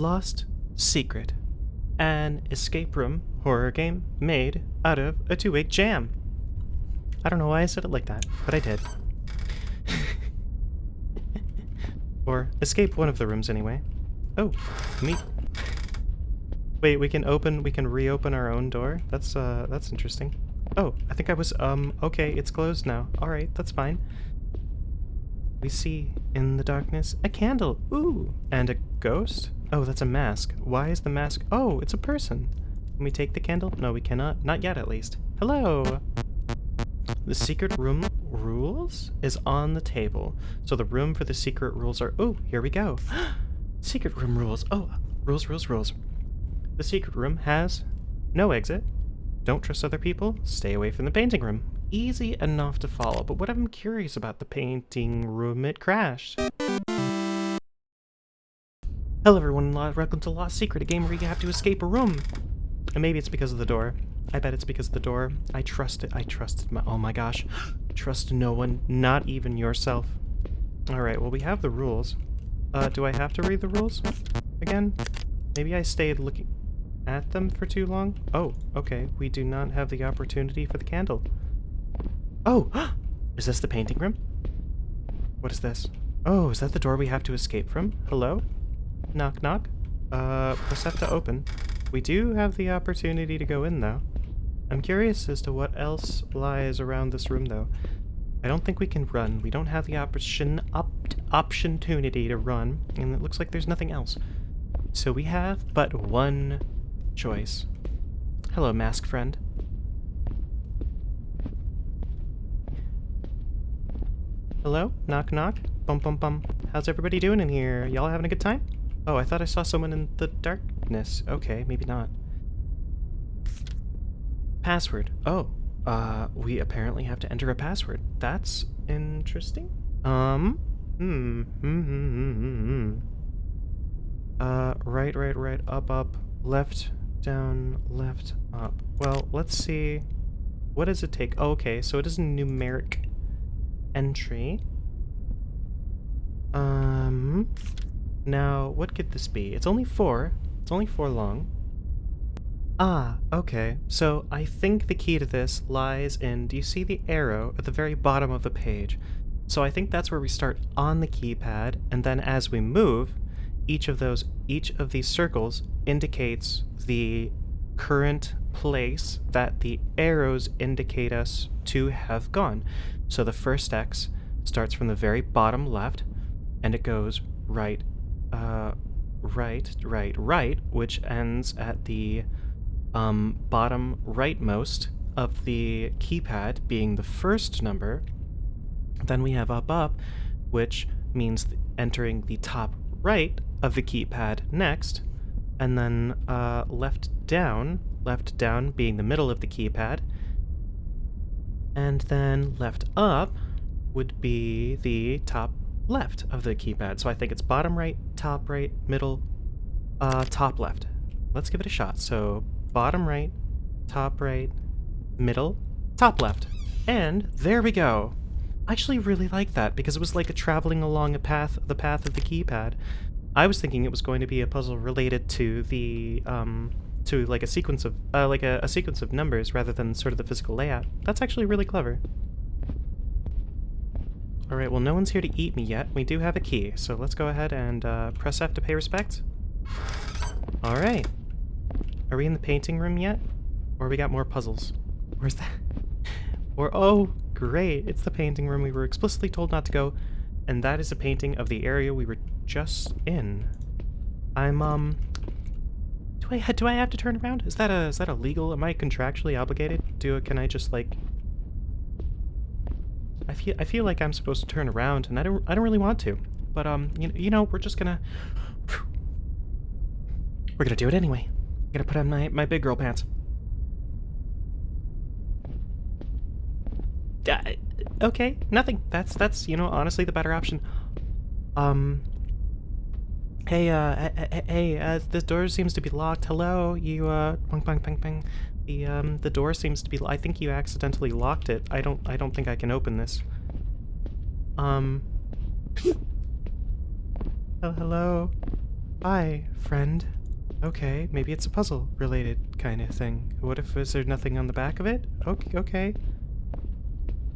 Lost Secret, an escape room horror game made out of a two-week jam. I don't know why I said it like that, but I did. or escape one of the rooms anyway. Oh, me. Wait, we can open, we can reopen our own door? That's, uh, that's interesting. Oh, I think I was, um, okay, it's closed now. Alright, that's fine. We see in the darkness a candle. Ooh, and a ghost? Oh, that's a mask. Why is the mask? Oh, it's a person. Can we take the candle? No, we cannot. Not yet, at least. Hello! The secret room rules is on the table. So the room for the secret rules are... Oh, here we go. secret room rules. Oh, rules, rules, rules. The secret room has no exit. Don't trust other people. Stay away from the painting room. Easy enough to follow, but what I'm curious about the painting room, it crashed. Hello everyone, welcome to Lost Secret, a game where you have to escape a room. And maybe it's because of the door. I bet it's because of the door. I trust it. I trusted my- oh my gosh. Trust no one, not even yourself. Alright, well we have the rules. Uh, do I have to read the rules? Again? Maybe I stayed looking at them for too long? Oh, okay. We do not have the opportunity for the candle. Oh! is this the painting room? What is this? Oh, is that the door we have to escape from? Hello? Knock knock? Uh, to open. We do have the opportunity to go in, though. I'm curious as to what else lies around this room, though. I don't think we can run. We don't have the option op opportunity to run, and it looks like there's nothing else. So we have but one choice. Hello, mask friend. Hello? Knock knock? Bum bum bum. How's everybody doing in here? Y'all having a good time? Oh, I thought I saw someone in the darkness. Okay, maybe not. Password. Oh, uh, we apparently have to enter a password. That's interesting. Um, hmm, hmm, hmm, hmm, hmm. hmm. Uh, right, right, right, up, up, left, down, left, up. Well, let's see. What does it take? Oh, okay, so it is a numeric entry. Um, now, what could this be? It's only four. It's only four long. Ah, okay. So I think the key to this lies in, do you see the arrow at the very bottom of the page? So I think that's where we start on the keypad, and then as we move, each of those, each of these circles indicates the current place that the arrows indicate us to have gone. So the first X starts from the very bottom left, and it goes right, uh, right, right, right, which ends at the um, bottom rightmost of the keypad being the first number. Then we have up, up, which means entering the top right of the keypad next, and then uh, left down, left down being the middle of the keypad, and then left up would be the top left of the keypad. So I think it's bottom right, top right, middle, uh, top left. Let's give it a shot. So bottom right, top right, middle, top left. And there we go. I actually really like that because it was like a traveling along a path, the path of the keypad. I was thinking it was going to be a puzzle related to the, um, to like a sequence of, uh, like a, a sequence of numbers rather than sort of the physical layout. That's actually really clever. Alright, well no one's here to eat me yet. We do have a key, so let's go ahead and uh, press F to pay respect. Alright. Are we in the painting room yet? Or we got more puzzles? Where's that? or, oh, great, it's the painting room we were explicitly told not to go, and that is a painting of the area we were just in. I'm, um... Do I, do I have to turn around? Is that a, is that illegal? Am I contractually obligated? Do, can I just, like... I feel, I feel like I'm supposed to turn around, and I don't, I don't really want to. But, um, you, you know, we're just gonna... We're gonna do it anyway. I gotta put on my, my big girl pants. Uh, okay, nothing. That's, that's, you know, honestly the better option. Um, hey, uh, hey, uh, this door seems to be locked. Hello, you, uh, bang, bang, bang, bang. The, um, the door seems to be, I think you accidentally locked it. I don't, I don't think I can open this. Um, oh, hello? Hi, friend. Okay, maybe it's a puzzle related kind of thing. What if is there nothing on the back of it? Okay, okay.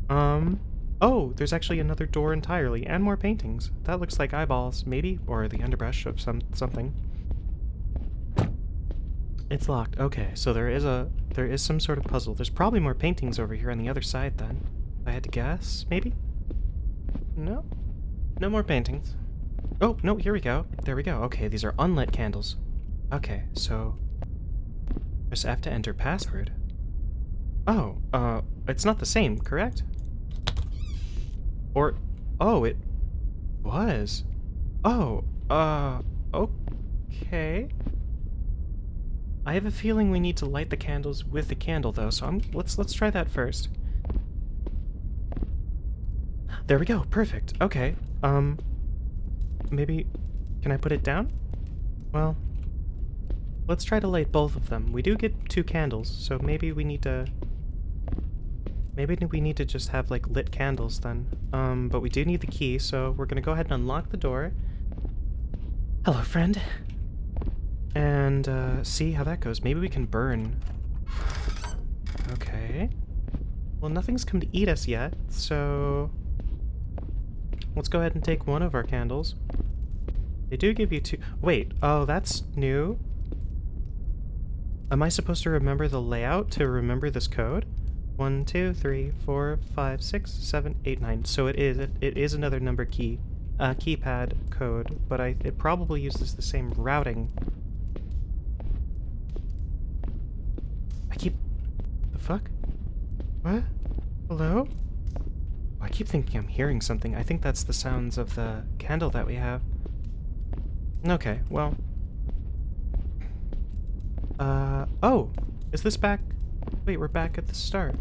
Um, oh, there's actually another door entirely and more paintings. That looks like eyeballs, maybe, or the underbrush of some something. It's locked. Okay, so there is a there is some sort of puzzle. There's probably more paintings over here on the other side then. If I had to guess, maybe? No? No more paintings. Oh, no, here we go. There we go. Okay, these are unlit candles. Okay, so press F to enter password. Oh, uh, it's not the same, correct? Or, oh, it was. Oh, uh, okay. I have a feeling we need to light the candles with the candle though, so I'm, let's let's try that first. There we go, perfect. Okay. Um maybe can I put it down? Well, let's try to light both of them. We do get two candles, so maybe we need to Maybe we need to just have like lit candles then. Um, but we do need the key, so we're gonna go ahead and unlock the door. Hello, friend and uh, see how that goes. Maybe we can burn. Okay. Well, nothing's come to eat us yet, so let's go ahead and take one of our candles. They do give you two. Wait, oh, that's new. Am I supposed to remember the layout to remember this code? One, two, three, four, five, six, seven, eight, nine. So it is it, it is another number key, uh, keypad code, but I it probably uses the same routing I keep... The fuck? What? Hello? I keep thinking I'm hearing something. I think that's the sounds of the candle that we have. Okay, well... Uh, oh! Is this back? Wait, we're back at the start.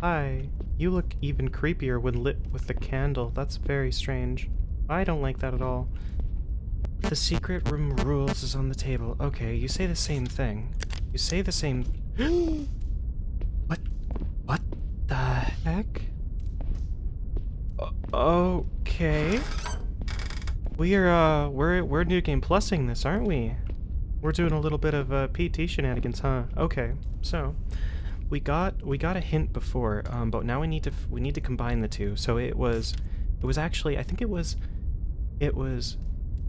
Hi. You look even creepier when lit with the candle. That's very strange. I don't like that at all. The secret room rules is on the table. Okay, you say the same thing. You say the same... what? What the heck? okay. We are, uh, we're, we're New Game Plusing this, aren't we? We're doing a little bit of, uh, PT shenanigans, huh? Okay, so... We got, we got a hint before, um, but now we need to, we need to combine the two. So it was, it was actually, I think it was, it was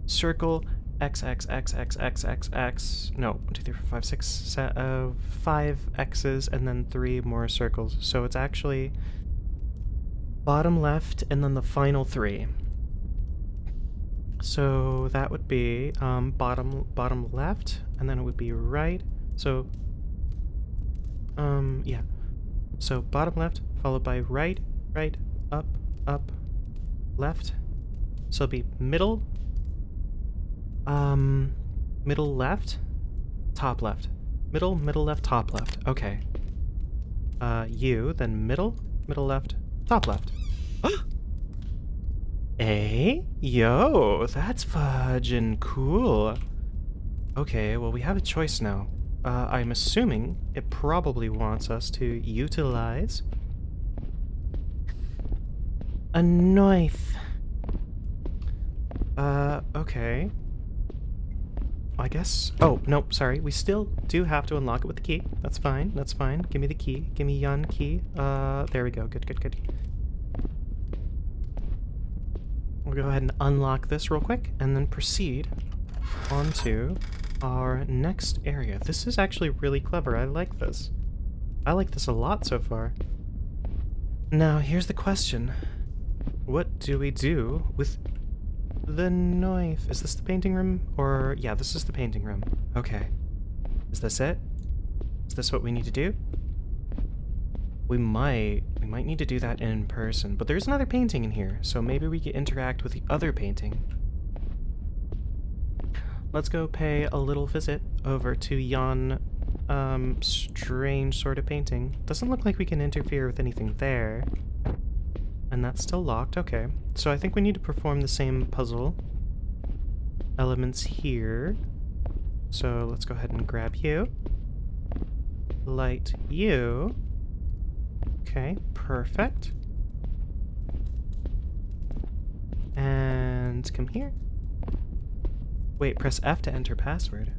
circle x x x x x x x no one two three four five six set of five x's and then three more circles so it's actually bottom left and then the final three so that would be um, bottom bottom left and then it would be right so um yeah so bottom left followed by right right up up left so it'll be middle um, middle left? Top left. Middle, middle left, top left. Okay. Uh, you, then middle, middle left, top left. Eh? Yo, that's fudging cool. Okay, well we have a choice now. Uh, I'm assuming it probably wants us to utilize a knife. Uh, okay. I guess... Oh, nope, sorry. We still do have to unlock it with the key. That's fine, that's fine. Give me the key. Give me yon key. Uh, there we go. Good, good, good. We'll go ahead and unlock this real quick, and then proceed onto our next area. This is actually really clever. I like this. I like this a lot so far. Now, here's the question. What do we do with the knife. Is this the painting room? Or, yeah, this is the painting room. Okay. Is this it? Is this what we need to do? We might, we might need to do that in person, but there's another painting in here, so maybe we can interact with the other painting. Let's go pay a little visit over to yon, um, strange sort of painting. Doesn't look like we can interfere with anything there. And that's still locked, okay. So I think we need to perform the same puzzle elements here. So let's go ahead and grab you. Light you. Okay, perfect. And come here. Wait, press F to enter password.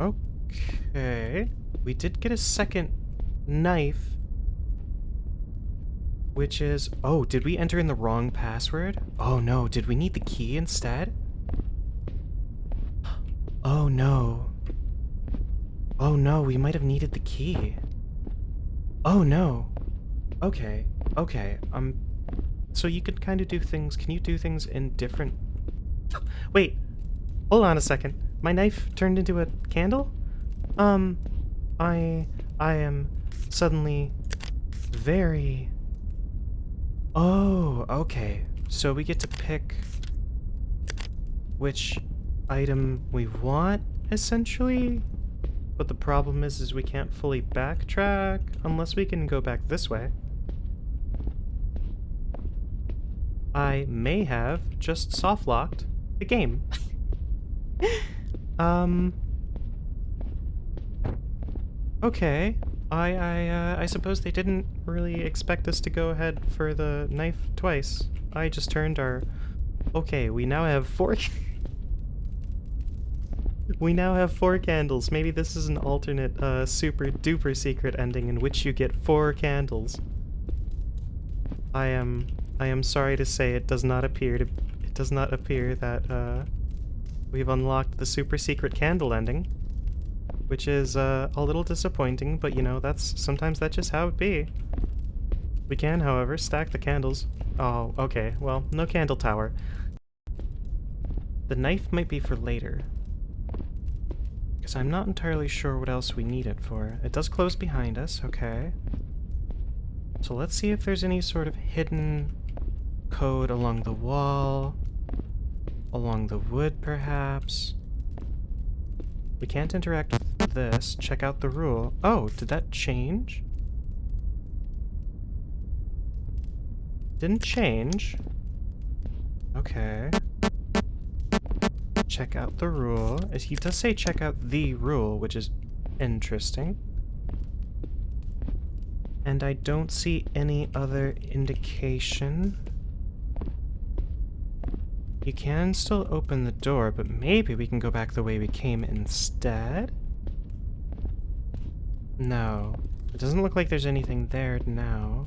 Okay. We did get a second knife. Which is... Oh, did we enter in the wrong password? Oh no, did we need the key instead? Oh no. Oh no, we might have needed the key. Oh no. Okay, okay. Um, so you could kind of do things. Can you do things in different? Wait, hold on a second. My knife turned into a candle. Um, I I am suddenly very. Oh, okay. So we get to pick which item we want, essentially. But the problem is, is we can't fully backtrack unless we can go back this way. I may have just soft-locked the game. um... Okay. I, I, uh, I suppose they didn't really expect us to go ahead for the knife twice. I just turned our... Okay, we now have four... we now have four candles. Maybe this is an alternate, uh, super duper secret ending in which you get four candles. I am... I am sorry to say it does not appear to... It does not appear that, uh... We've unlocked the super secret candle ending which is uh, a little disappointing, but you know, that's sometimes that's just how it be. We can, however, stack the candles. Oh, okay, well, no candle tower. The knife might be for later. Because I'm not entirely sure what else we need it for. It does close behind us, okay. So let's see if there's any sort of hidden code along the wall, along the wood perhaps. We can't interact with this. Check out the rule. Oh, did that change? Didn't change. Okay. Check out the rule. He does say check out the rule, which is interesting. And I don't see any other indication. You can still open the door, but maybe we can go back the way we came instead? No. It doesn't look like there's anything there now.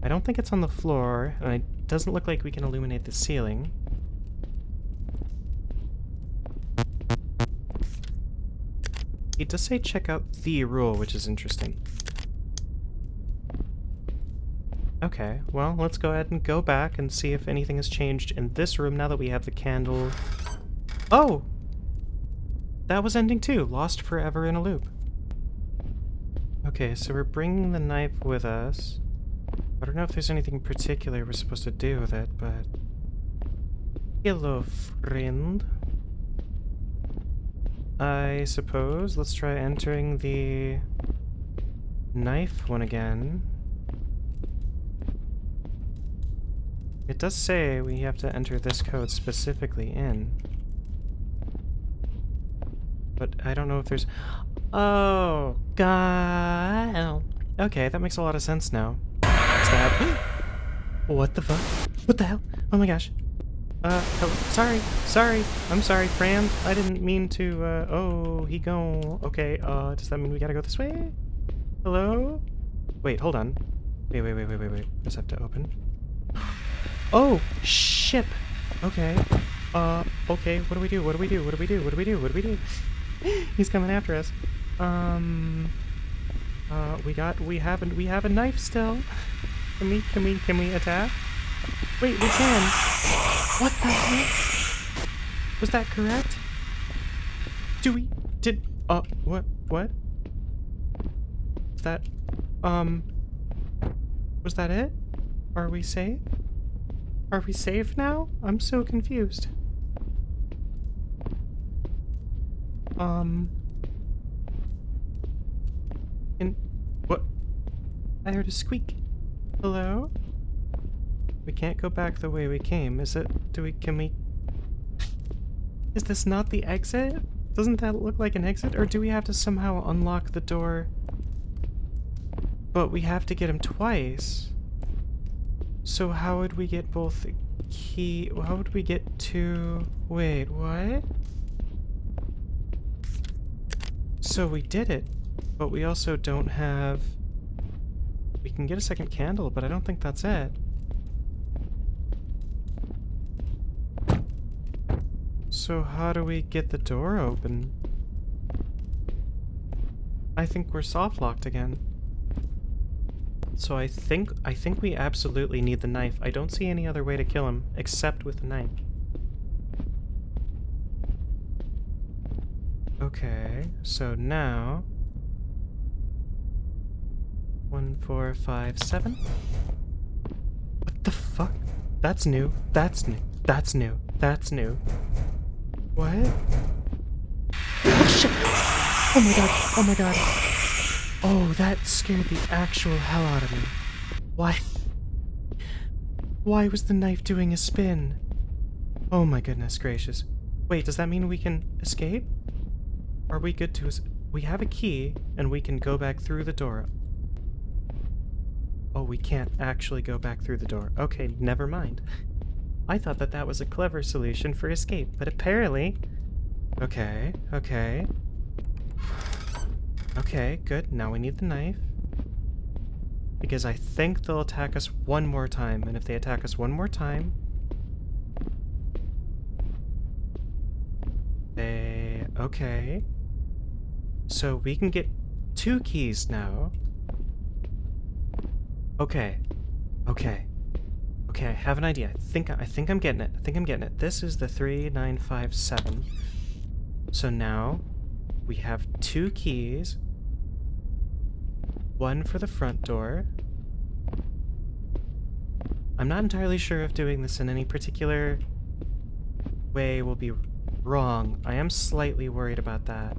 I don't think it's on the floor, and it doesn't look like we can illuminate the ceiling. It does say check out the rule, which is interesting. Okay, well, let's go ahead and go back and see if anything has changed in this room now that we have the candle. Oh! That was ending too. Lost forever in a loop. Okay, so we're bringing the knife with us. I don't know if there's anything particular we're supposed to do with it, but... Hello, friend. I suppose. Let's try entering the knife one again. It does say we have to enter this code specifically in. But I don't know if there's... Oh, God. Okay, that makes a lot of sense now. What the fuck? What the hell? Oh my gosh. Uh, oh, sorry, sorry, I'm sorry, Fran. I didn't mean to, uh, oh, he go. Okay, uh, does that mean we gotta go this way? Hello? Wait, hold on. Wait, wait, wait, wait, wait, wait. Just have to open. Oh, ship. Okay. Uh, okay, what do we do? What do we do? What do we do? What do we do? What do we do? He's coming after us. Um, uh, we got, we haven't, we have a knife still. Can we, can we, can we attack? Wait, we can. What the heck? Was that correct? Do we, did, uh, what, what? Is that, um, was that it? Are we safe? Are we safe now? I'm so confused. Um... And... What? I heard a squeak. Hello? We can't go back the way we came. Is it... Do we... Can we... Is this not the exit? Doesn't that look like an exit? Or do we have to somehow unlock the door? But we have to get him twice. So how would we get both key? How would we get to... Wait, what? So we did it, but we also don't have... We can get a second candle, but I don't think that's it. So how do we get the door open? I think we're soft locked again. So I think I think we absolutely need the knife. I don't see any other way to kill him except with the knife. Okay, so now one, four, five, seven. What the fuck? That's new. That's new. That's new. That's new. What? Oh shit! Oh my god! Oh my god! Oh, that scared the actual hell out of me. Why? Why was the knife doing a spin? Oh my goodness gracious. Wait, does that mean we can escape? Are we good to... We have a key, and we can go back through the door. Oh, we can't actually go back through the door. Okay, never mind. I thought that that was a clever solution for escape, but apparently... Okay, okay. Okay, good. Now we need the knife. Because I think they'll attack us one more time, and if they attack us one more time... They... Okay. So we can get two keys now. Okay. Okay. Okay, I have an idea. I think I think I'm getting it. I think I'm getting it. This is the 3957. So now we have two keys. One for the front door. I'm not entirely sure if doing this in any particular way will be wrong. I am slightly worried about that.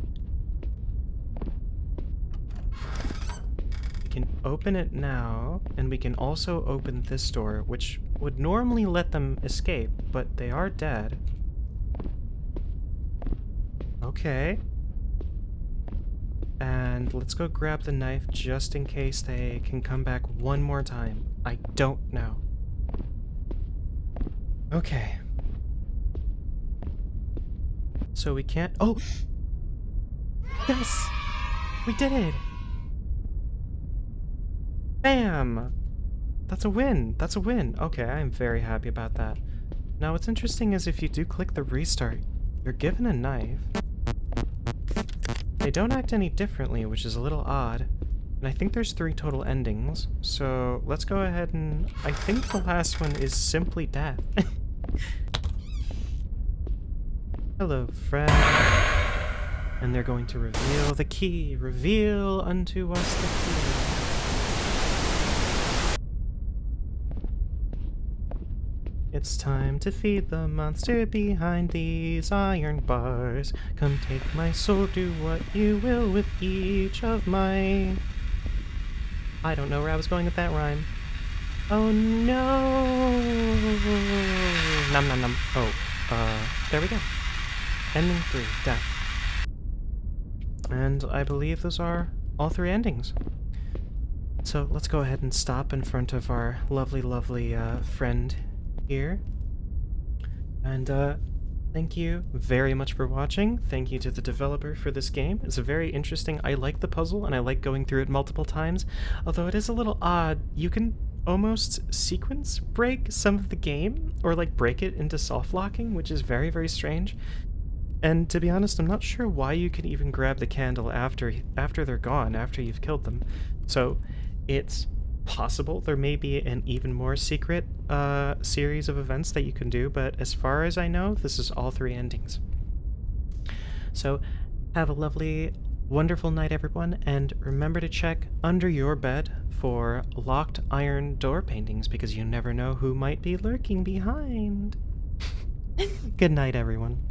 We can open it now, and we can also open this door, which would normally let them escape, but they are dead. Okay. And let's go grab the knife just in case they can come back one more time. I don't know. Okay. So we can't- Oh! Yes! We did it! Bam! That's a win! That's a win! Okay, I'm very happy about that. Now what's interesting is if you do click the restart, you're given a knife, they don't act any differently, which is a little odd. And I think there's three total endings, so let's go ahead and... I think the last one is simply death. Hello, friend. And they're going to reveal the key. Reveal unto us the key. It's time to feed the monster behind these iron bars. Come take my soul, do what you will with each of my... I don't know where I was going with that rhyme. Oh no! Num num num. Oh, uh, there we go. Ending three, death. And I believe those are all three endings. So let's go ahead and stop in front of our lovely, lovely uh, friend here. And uh, thank you very much for watching. Thank you to the developer for this game. It's a very interesting, I like the puzzle and I like going through it multiple times, although it is a little odd. You can almost sequence break some of the game or like break it into soft locking, which is very, very strange. And to be honest, I'm not sure why you can even grab the candle after after they're gone, after you've killed them. So it's possible there may be an even more secret uh, series of events that you can do, but as far as I know, this is all three endings. So have a lovely, wonderful night, everyone, and remember to check under your bed for locked iron door paintings because you never know who might be lurking behind. Good night, everyone.